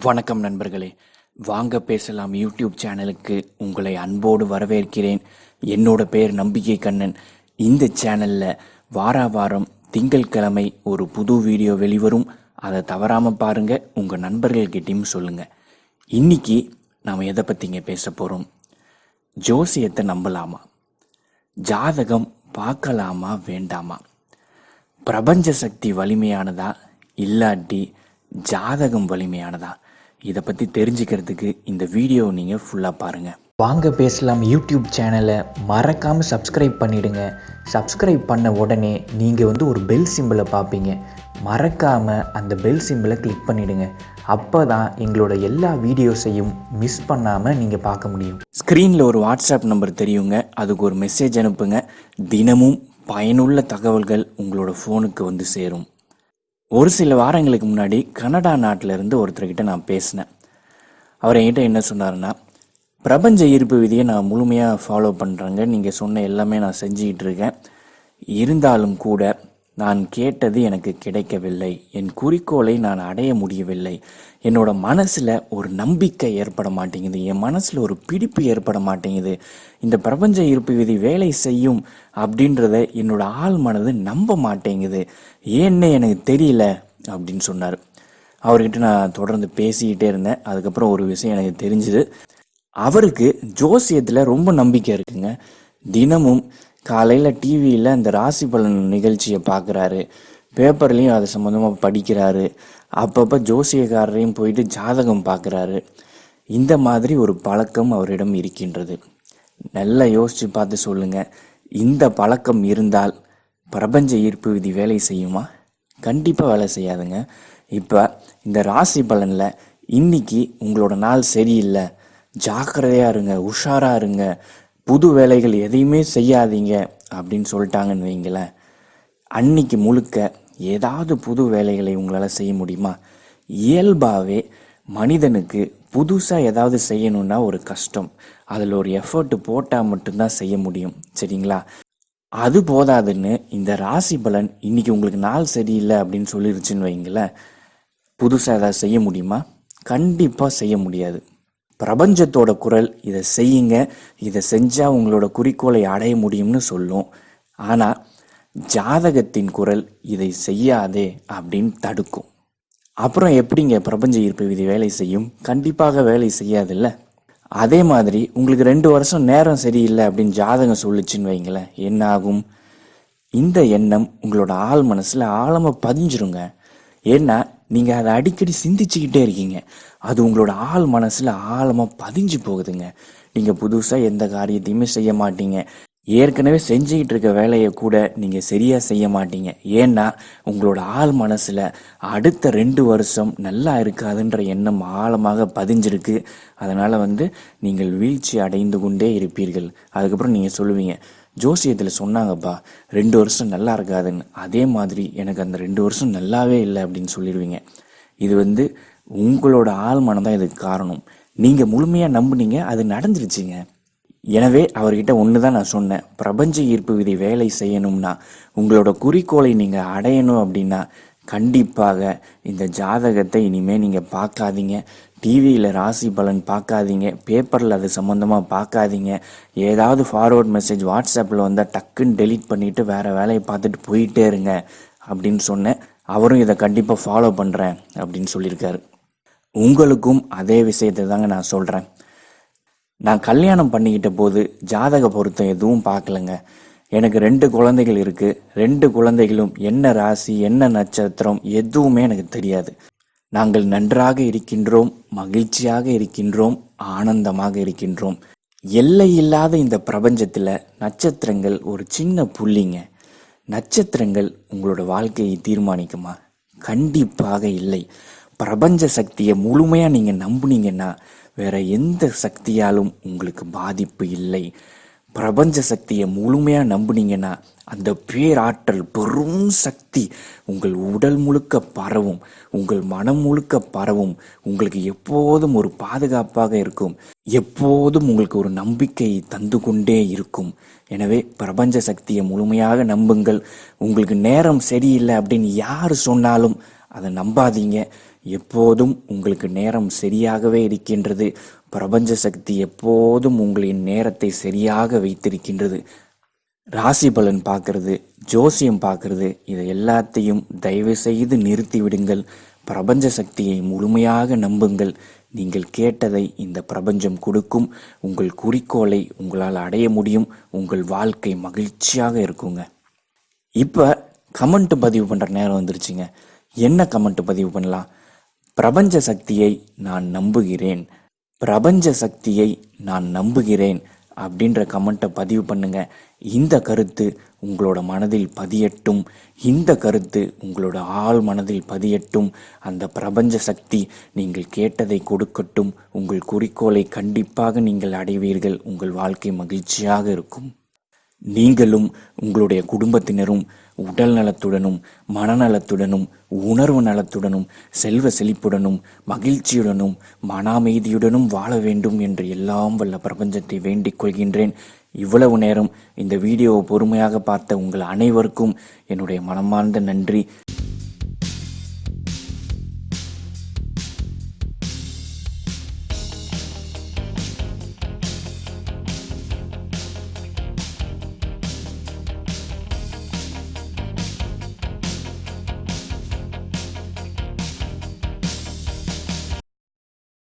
வணக்கம் நண்பர்களே. வாங்க பேசலாம் யூடியூப் சேனலுக்கு உங்களை அன்போடு வரவேற்கிறேன். என்னோட பேர் நம்பிக்கை கண்ணன். இந்த சேனலில் வாரா வாரம் திங்கட்கிழமை ஒரு புது வீடியோ வெளிவரும். அதை தவறாமல் பாருங்கள் உங்கள் நண்பர்கள்கிட்டையும் சொல்லுங்கள் இன்னைக்கு நாம் எதை பற்றிங்க பேச போகிறோம் ஜோசியத்தை நம்பலாமா? ஜாதகம் பார்க்கலாமா வேண்டாமா? பிரபஞ்ச சக்தி வலிமையானதா இல்லாட்டி ஜாதகம் வலிமையானதா? இதை பற்றி தெரிஞ்சுக்கிறதுக்கு இந்த வீடியோ நீங்கள் ஃபுல்லாக பாருங்கள் வாங்க பேசலாம் யூடியூப் சேனலை மறக்காமல் சப்ஸ்கிரைப் பண்ணிடுங்க. சப்ஸ்கிரைப் பண்ண உடனே நீங்கள் வந்து ஒரு பெல் சிம்பிளை பார்ப்பீங்க மறக்காமல் அந்த பெல் சிம்பிளை கிளிக் பண்ணிடுங்க. அப்போ தான் எங்களோட எல்லா வீடியோஸையும் மிஸ் பண்ணாமல் நீங்கள் பார்க்க முடியும். ஸ்க்ரீனில் ஒரு வாட்ஸ்அப் நம்பர் தெரியுங்க. அதுக்கு ஒரு மெசேஜ் அனுப்புங்க. தினமும் பயனுள்ள தகவல்கள் உங்களோட ஃபோனுக்கு வந்து சேரும். ஒரு சில வாரங்களுக்கு முன்னாடி கனடா நாட்டிலேருந்து ஒருத்தர்கிட்ட நான் பேசினேன். அவர் என்கிட்ட என்ன சொன்னாருன்னா பிரபஞ்ச ஈர்ப்பு விதியை நான் முழுமையாக ஃபாலோ பண்ணுறேங்க நீங்கள் சொன்ன எல்லாமே நான் செஞ்சுக்கிட்டு இருக்கேன். இருந்தாலும் கூட நான் கேட்டது எனக்கு கிடைக்கவில்லை. என் குறிக்கோளை நான் அடைய முடியவில்லை. என்னோட மனசில் ஒரு நம்பிக்கை ஏற்பட மாட்டேங்குது. என் மனசில் ஒரு பிடிப்பு ஏற்பட மாட்டேங்குது. இந்த பிரபஞ்ச இருப்பு விதி வேலை செய்யும் அப்படின்றத என்னோட ஆள் மனது நம்ப மாட்டேங்குது. ஏன்னு எனக்கு தெரியல அப்படின்னு சொன்னார். அவர்கிட்ட நான் தொடர்ந்து பேசிக்கிட்டே இருந்தேன். அதுக்கப்புறம் ஒரு விஷயம் எனக்கு தெரிஞ்சுது. அவருக்கு ஜோசியத்தில் ரொம்ப நம்பிக்கை இருக்குங்க. தினமும் காலையில் டிவியில் அந்த ராசி பலன் நிகழ்ச்சியை பார்க்குறாரு. பேப்பர்லேயும் அது சம்மந்தமாக படிக்கிறாரு. அப்பப்போ ஜோசியக்காரரையும் போயிட்டு ஜாதகம் பார்க்குறாரு. இந்த மாதிரி ஒரு பழக்கம் அவரிடம் இருக்கின்றது. நல்லா யோசித்து பார்த்து சொல்லுங்கள் இந்த பழக்கம் இருந்தால் பிரபஞ்ச ஈர்ப்பு விதி வேலை செய்யுமா? கண்டிப்பாக வேலை செய்யாதுங்க. இப்போ இந்த ராசி பலனில் இன்னைக்கு உங்களோட நாள் சரியில்லை. ஜாக்கிரதையாக இருங்க உஷாராக இருங்க. புது வேலைகள் எதையுமே செய்யாதீங்க அப்படின்னு சொல்லிட்டாங்கன்னு வைங்களேன். அன்னைக்கு முழுக்க ஏதாவது புது வேலைகளை உங்களால் செய்ய முடியுமா? இயல்பாகவே மனிதனுக்கு புதுசாக ஏதாவது செய்யணுன்னா ஒரு கஷ்டம். அதில் ஒரு எஃபர்ட் போட்டால் மட்டும்தான் செய்ய முடியும். சரிங்களா? அது போதாதுன்னு இந்த ராசி பலன் இன்னைக்கு உங்களுக்கு நாள் சரியில்லை அப்படின்னு சொல்லிருச்சுன்னு வைங்களேன். புதுசாக ஏதாவது செய்ய முடியுமா? கண்டிப்பாக செய்ய முடியாது. பிரபஞ்சத்தோட குரல் இதை செய்யுங்க. இதை செஞ்சால் உங்களோட குறிக்கோளை அடைய முடியும்னு சொல்லும். ஆனால் ஜாதகத்தின் குரல் இதை செய்யாதே அப்படின்னு தடுக்கும். அப்புறம் எப்படிங்க பிரபஞ்ச ஈர்ப்பு விதி வேலை செய்யும்? கண்டிப்பாக வேலை செய்யாதில்ல? அதே மாதிரி உங்களுக்கு ரெண்டு வருஷம் நேரம் சரியில்லை அப்படின்னு ஜாதகம் சொல்லிச்சுன்னு வைங்களேன். என்ன ஆகும் இந்த எண்ணம் உங்களோட ஆள் மனசில் ஆழமாக பதிஞ்சிருங்க. ஏன்னா நீங்கள் அதை அடிக்கடி சிந்திச்சுக்கிட்டே இருக்கீங்க. அது உங்களோட ஆள் மனசில் ஆழமாக பதிஞ்சு போகுதுங்க. நீங்கள் புதுசாக எந்த காரியத்தையுமே செய்ய மாட்டீங்க. ஏற்கனவே செஞ்சுக்கிட்டு இருக்க வேலையை கூட நீங்கள் சரியாக செய்ய மாட்டீங்க. ஏன்னா உங்களோட ஆள் மனசில் அடுத்த ரெண்டு வருஷம் நல்லா இருக்காதுன்ற எண்ணம் ஆழமாக பதிஞ்சிருக்கு. அதனால் வந்து நீங்கள் வீழ்ச்சி அடைந்து கொண்டே இருப்பீர்கள். அதுக்கப்புறம் நீங்கள் சொல்லுவீங்க ஜோசியத்தில் சொன்னாங்கப்பா ரெண்டு வருஷம் நல்லா இருக்காதுன்னு. அதே மாதிரி எனக்கு அந்த ரெண்டு வருஷம் நல்லாவே இல்லை அப்படின்னு சொல்லிடுவீங்க. இது வந்து உங்களோட ஆள் மனம் தான் இதுக்கு காரணம். நீங்கள் முழுமையாக நம்புனீங்க அது நடந்துருச்சுங்க. எனவே அவர்கிட்ட ஒன்று தான் நான் சொன்னேன். பிரபஞ்ச ஈர்ப்பு விதி வேலை செய்யணும்னா உங்களோட குறிக்கோளை நீங்கள் அடையணும் அப்படின்னா கண்டிப்பாக இந்த ஜாதகத்தை இனிமேல் நீங்கள் பார்க்காதீங்க. டிவியில் ராசி பலன் பார்க்காதீங்க. பேப்பரில் அது சம்மந்தமாக பார்க்காதீங்க. ஏதாவது ஃபார்வர்ட் மெசேஜ் வாட்ஸ்அப்பில் வந்தால் டக்குன்னு டெலீட் பண்ணிவிட்டு வேறு வேலையை பார்த்துட்டு போயிட்டே இருங்க அப்படின்னு சொன்னேன் அவரும் இதை கண்டிப்பாக ஃபாலோ பண்ணுறேன் அப்படின்னு சொல்லியிருக்காரு. உங்களுக்கும் அதே விஷயத்தை தாங்க நான் சொல்கிறேன் நான் கல்யாணம் பண்ணிக்கிட்ட போது ஜாதக பொருத்தம் எதுவும் பார்க்கலங்க. எனக்கு ரெண்டு குழந்தைகள் இருக்குது ரெண்டு குழந்தைகளும் என்ன ராசி என்ன நட்சத்திரம் எதுவுமே எனக்கு தெரியாது. நாங்கள் நன்றாக இருக்கின்றோம் மகிழ்ச்சியாக இருக்கின்றோம் ஆனந்தமாக இருக்கின்றோம். எல்லை இல்லாத இந்த பிரபஞ்சத்தில் நட்சத்திரங்கள் ஒரு சின்ன புள்ளிங்க. நட்சத்திரங்கள் உங்களோட வாழ்க்கையை தீர்மானிக்குமா? கண்டிப்பாக இல்லை. பிரபஞ்ச சக்தியை முழுமையாக நீங்கள் நம்புனீங்கன்னா வேற எந்த சக்தியாலும் உங்களுக்கு பாதிப்பு இல்லை. பிரபஞ்ச சக்தியை முழுமையாக நம்புனீங்கன்னா அந்த பேராற்றல் பெரும் சக்தி உங்கள் உடல் முழுக்க பரவும் உங்கள் மனம் முழுக்க பரவும் உங்களுக்கு எப்போதும் ஒரு பாதுகாப்பாக இருக்கும் எப்போதும் உங்களுக்கு ஒரு நம்பிக்கையை தந்து கொண்டே இருக்கும். எனவே பிரபஞ்ச சக்தியை முழுமையாக நம்புங்கள். உங்களுக்கு நேரம் சரியில்லை அப்படின்னு யார் சொன்னாலும் அதை நம்பாதீங்க. எப்போதும் உங்களுக்கு நேரம் சரியாகவே இருக்கின்றது. பிரபஞ்ச சக்தி எப்போதும் உங்களின் நேரத்தை சரியாக வைத்திருக்கின்றது. ராசி பலன் பார்க்கறது ஜோசியம் பார்க்கறது. இதை எல்லாத்தையும் தயவு செய்து நிறுத்தி விடுங்கள். பிரபஞ்ச சக்தியை முழுமையாக நம்புங்கள். நீங்கள் கேட்டதை இந்த பிரபஞ்சம் கொடுக்கும். உங்கள் குறிக்கோளை உங்களால் அடைய முடியும். உங்கள் வாழ்க்கை மகிழ்ச்சியாக இருக்குங்க. இப்போ கமெண்ட் பதிவு பண்ணுற நேரம் வந்துருச்சுங்க. என்ன கமெண்ட் பதிவு பண்ணலாம்? பிரபஞ்ச சக்தியை நான் நம்புகிறேன். பிரபஞ்ச சக்தியை நான் நம்புகிறேன் அப்படின்ற கமெண்ட்டை பதிவு பண்ணுங்க. இந்த கருத்து உங்களோட மனதில் பதியட்டும். இந்த கருத்து உங்களோட ஆழ் மனதில் பதியட்டும். அந்த பிரபஞ்ச சக்தி நீங்கள் கேட்டதை கொடுக்கட்டும். உங்கள் குறிக்கோளை கண்டிப்பாக நீங்கள் அடைவீர்கள். உங்கள் வாழ்க்கை மகிழ்ச்சியாக இருக்கும். நீங்களும் உங்களுடைய குடும்பத்தினரும் உடல் நலத்துடனும் மனநலத்துடனும் உணர்வு நலத்துடனும் செல்வ செழிப்புடனும் மகிழ்ச்சியுடனும் மன அமைதியுடனும் வாழ வேண்டும் என்று எல்லாம் வல்ல பிரபஞ்சத்தை வேண்டிக் கொள்கின்றேன். இவ்வளவு நேரம் இந்த வீடியோவை பொறுமையாக பார்த்த உங்கள் அனைவருக்கும் என்னுடைய மனமார்ந்த நன்றி.